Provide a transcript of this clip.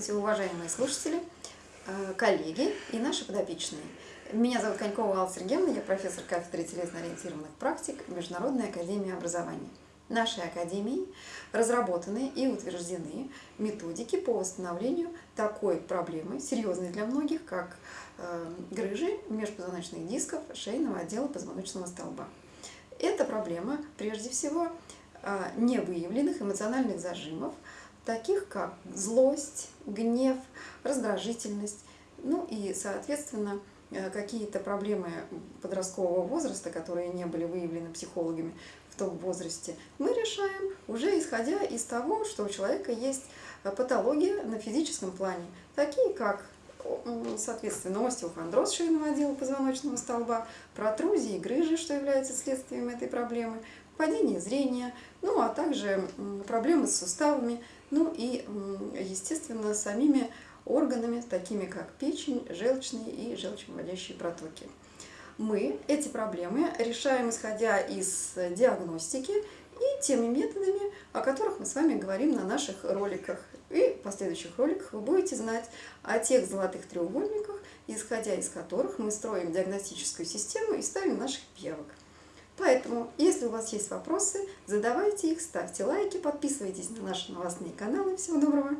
Здравствуйте, уважаемые слушатели, э, коллеги и наши подопечные. Меня зовут Конькова Алла Сергеевна, я профессор кафедры телесно-ориентированных практик Международной академии образования. Нашей академией разработаны и утверждены методики по восстановлению такой проблемы, серьезной для многих, как э, грыжи межпозвоночных дисков шейного отдела позвоночного столба. Эта проблема, прежде всего, э, невыявленных эмоциональных зажимов – таких как злость, гнев, раздражительность, ну и, соответственно, э, какие-то проблемы подросткового возраста, которые не были выявлены психологами в том возрасте, мы решаем уже исходя из того, что у человека есть э, патология на физическом плане, такие как соответственно, остеохондроз шейного отдела позвоночного столба, протрузии, грыжи, что является следствием этой проблемы, падение зрения, ну а также проблемы с суставами, ну и, естественно, самими органами, такими как печень, желчные и желчевыводящие протоки. Мы эти проблемы решаем, исходя из диагностики и теми методами, о которых мы с вами говорим на наших роликах. И в последующих роликах вы будете знать о тех золотых треугольниках, исходя из которых мы строим диагностическую систему и ставим наших пиявок. Поэтому, если у вас есть вопросы, задавайте их, ставьте лайки, подписывайтесь на наши новостные каналы. Всего доброго!